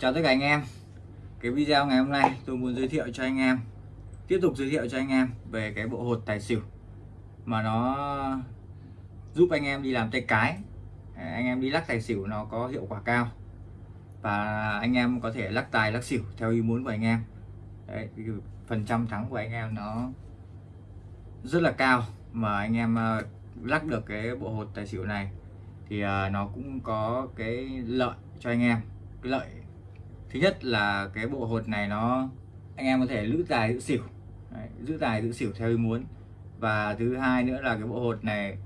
Chào tất cả anh em. Cái video ngày hôm nay tôi muốn giới thiệu cho anh em Tiếp tục giới thiệu cho anh em về cái bộ hột tài xỉu Mà nó giúp anh em đi làm tay cái. Anh em đi lắc tài xỉu nó có hiệu quả cao Và anh em có thể lắc tài lắc xỉu theo ý muốn của anh em. Đấy, Phần trăm thắng của anh em nó rất là cao Mà anh em ờ, lắc được cái bộ hột tài xỉu này thì ờ, nó cũng có cái lợi cho anh em cái lợi thứ nhất là cái bộ hột này nó anh em có thể giữ tài giữ xỉu. Đấy, giữ tài giữ xỉu theo ý muốn. Và thứ hai nữa là cái bộ hột này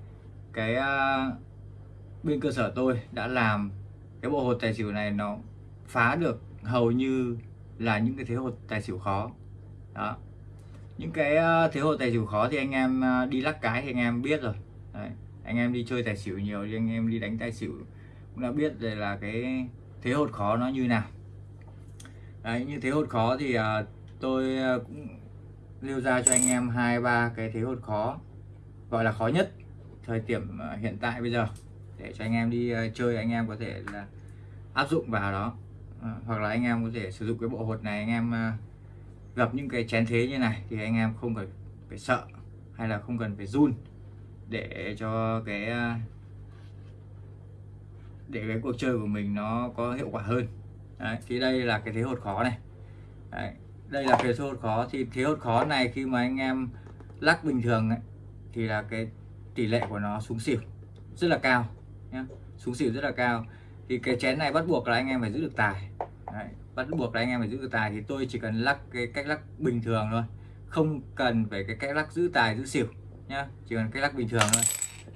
cái uh, bên cơ sở tôi đã làm cái bộ hột tài xỉu này nó phá được hầu như là những cái thế hột tài xỉu khó. Đó. Những cái uh, thế hột tài xỉu khó thì anh em uh, đi lắc cái thì anh em biết rồi. Đấy. anh em đi chơi tài xỉu nhiều thì anh em đi đánh tài xỉu cũng đã biết rồi là cái thế hột khó nó như nào đấy như thế hột khó thì à, tôi à, cũng lưu ra cho anh em hai ba cái thế hột khó gọi là khó nhất thời điểm à, hiện tại bây giờ. Để cho anh em đi à, chơi anh em có thể là áp dụng vào đó. Hoặc là anh em có thể sử dụng cái bộ hột này anh em uh, gặp những cái chén thế như này thì anh em không phải phải sợ hay là không cần phải run để cho cái để cái cuộc chơi của mình nó có hiệu quả hơn. Đấy, thì đây là cái thế hột khó này. Đấy, đây là cái thế hột khó. Thì thế hột khó này khi mà anh em lắc bình thường ấy, thì là cái tỷ lệ của nó xuống xỉu rất là cao nhé xuống xỉu rất là cao. Thì cái chén này bắt buộc là anh em phải giữ được tài. Đấy, bắt buộc là anh em phải giữ được tài. Thì tôi chỉ cần lắc cái cách lắc bình thường thôi. Không cần phải cái cách lắc giữ tài giữ xỉu nhá. Chỉ cần cách lắc bình thường thôi.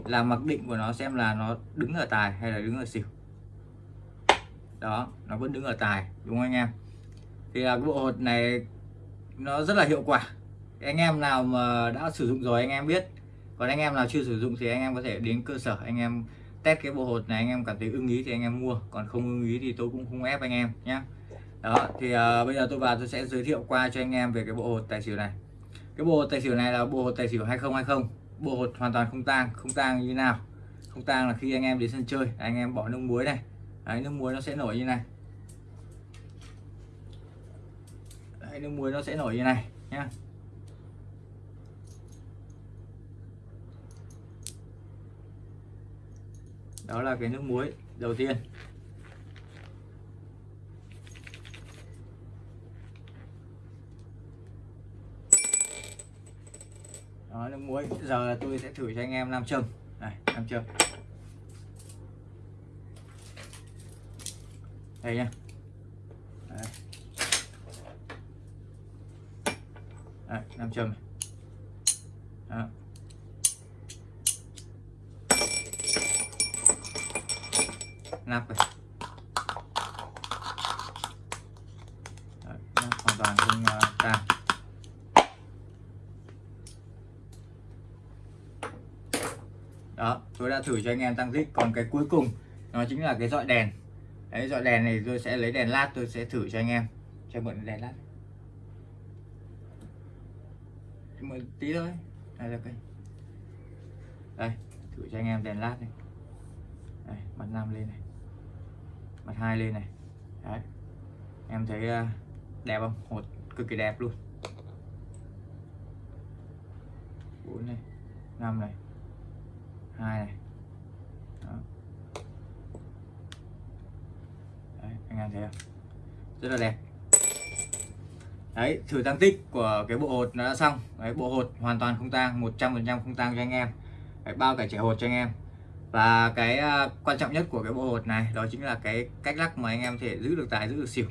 Là mặc định của nó xem là nó đứng ở tài hay là đứng ở xỉu đó nó vẫn đứng ở tài đúng không anh em thì là cái bộ hột này nó rất là hiệu quả anh em nào mà đã sử dụng rồi anh em biết còn anh em nào chưa sử dụng thì anh em có thể đến cơ sở anh em test cái bộ hột này anh em cảm thấy ưng ý thì anh em mua còn không ưng ý thì tôi cũng không ép anh em nhé đó thì uh, bây giờ tôi vào tôi sẽ giới thiệu qua cho anh em về cái bộ hột tài xỉu này cái bộ hột tài xỉu này là bộ hột tài xỉu 2020 bộ hột hoàn toàn không tang không tang như nào không tang là khi anh em đến sân chơi anh em bỏ nước muối này Đấy, nước muối nó sẽ nổi như này. Đấy, nước muối nó sẽ nổi như này nhá. Đó là cái nước muối đầu tiên. Đó nước muối. Giờ tôi sẽ thử cho anh em nam châm. Này nam châm. Đây nha. Đấy. Đấy, 5 châm Đó. nắp này. Đấy, nắp hoàn toàn không à, uh, tan đó tôi đã thử cho anh em tăng tích. Còn cái cuối cùng nó chính là cái dọi đèn đấy dọi đèn này tôi sẽ lấy đèn lát tôi sẽ thử cho anh em. Cho mượn đèn lát. Mượn tí thôi. Đây là cây. Đây thử cho anh em đèn lát này đây, mặt năm lên này. Mặt hai lên này. Đấy. Em thấy à, đẹp không? Hột cực kỳ đẹp luôn. Bốn này. Năm này. Hai này. Đó. Đấy, anh em thấy không? Rất là đẹp. Đấy thử tăng tích của cái bộ hột nó đã xong. Đấy, bộ hột hoàn toàn không tang 100% không tang cho anh em. Đấy, bao cả trẻ hột cho anh em. Và cái uh, quan trọng nhất của cái bộ hột này đó chính là cái cách lắc mà anh em thể giữ được tài giữ được xỉu.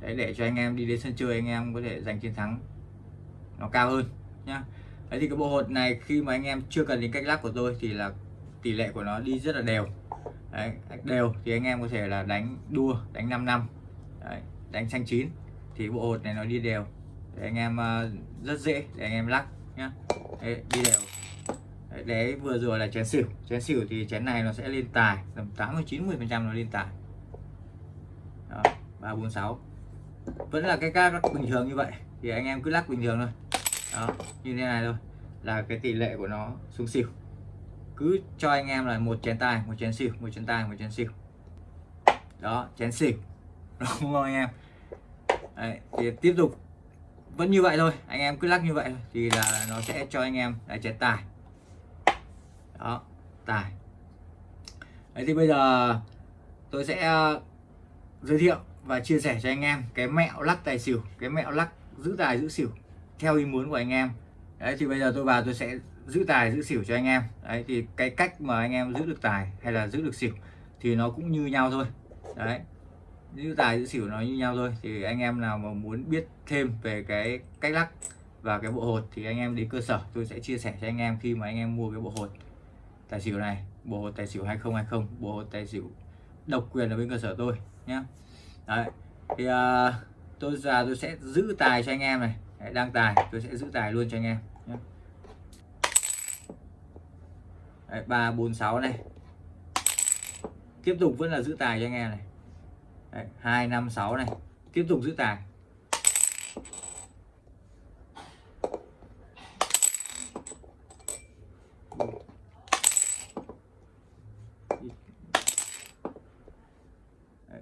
Đấy để cho anh em đi đến sân chơi anh em có thể giành chiến thắng nó cao hơn nhá. Đấy thì cái bộ hột này khi mà anh em chưa cần đến cách lắc của tôi thì là tỷ lệ của nó đi rất là đều đấy, đều. Thì anh em có thể là đánh đua đánh 5 năm. Đấy, đánh xanh chín. Thì bộ hột này nó đi đều. Để anh em ờ, rất dễ để anh em lắc nhá. Đấy, đi đều. Đấy, đấy vừa rồi là chén xỉu. Chén xỉu thì chén này nó sẽ lên tài. Tầm 80 90 phần trăm nó lên tài. Đó, 346 vẫn là cái các bình thường như vậy. Thì anh em cứ lắc bình thường thôi. Đó như thế này thôi. Là cái tỷ lệ của nó xuống xỉu cứ cho anh em là một chén tài một chén xỉu một chén tài một chén xỉu đó chén xỉu đúng không anh em? Đấy, thì tiếp tục. Vẫn như vậy thôi anh em cứ lắc như vậy thôi thì là nó sẽ cho anh em là chén tài đó tài Đấy thì bây giờ tôi sẽ ờ, giới thiệu và chia sẻ cho anh em cái mẹo lắc tài xỉu cái mẹo lắc giữ tài giữ xỉu theo ý muốn của anh em. Đấy thì bây giờ tôi vào tôi sẽ giữ tài giữ xỉu cho anh em. Đấy thì cái cách mà anh em giữ được tài hay là giữ được xỉu thì nó cũng như nhau thôi. Đấy giữ tài giữ xỉu nó như nhau thôi. Thì anh em nào mà muốn biết thêm về cái cách lắc và cái bộ hột thì anh em đến cơ sở tôi sẽ chia sẻ cho anh em khi mà anh em mua cái bộ hột tài xỉu này. Bộ hột tài xỉu 2020 bộ hột tài xỉu độc quyền ở bên cơ sở tôi nhé đấy thì uh, tôi già tôi sẽ giữ tài cho anh em này. Đấy, đang tài tôi sẽ giữ tài luôn cho anh em nhé ba, bốn, sáu này. Tiếp tục vẫn là giữ tài cho anh em này. Hai, năm, sáu này. Tiếp tục giữ tài.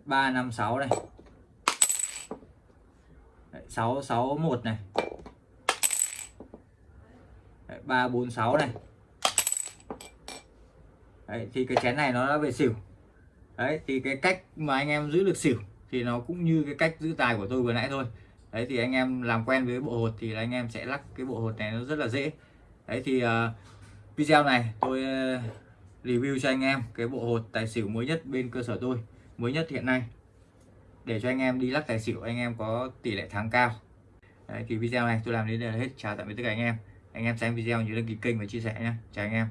Ba, năm, sáu này. Sáu sáu, một này. Ba, bốn, sáu này. Đấy, thì cái chén này nó đã về xỉu. Đấy thì cái cách mà anh em giữ được xỉu thì nó cũng như cái cách giữ tài của tôi vừa nãy thôi. Đấy thì anh em làm quen với bộ hột thì anh em sẽ lắc cái bộ hột này nó rất là dễ. Đấy thì uh, video này tôi uh, review cho anh em cái bộ hột tài xỉu mới nhất bên cơ sở tôi mới nhất hiện nay. Để cho anh em đi lắc tài xỉu anh em có tỷ lệ thắng cao. Đấy, thì video này tôi làm đến đây là hết. Chào tạm biệt tất cả anh em. Anh em xem video nhớ đăng ký kênh và chia sẻ nhé. Chào anh em.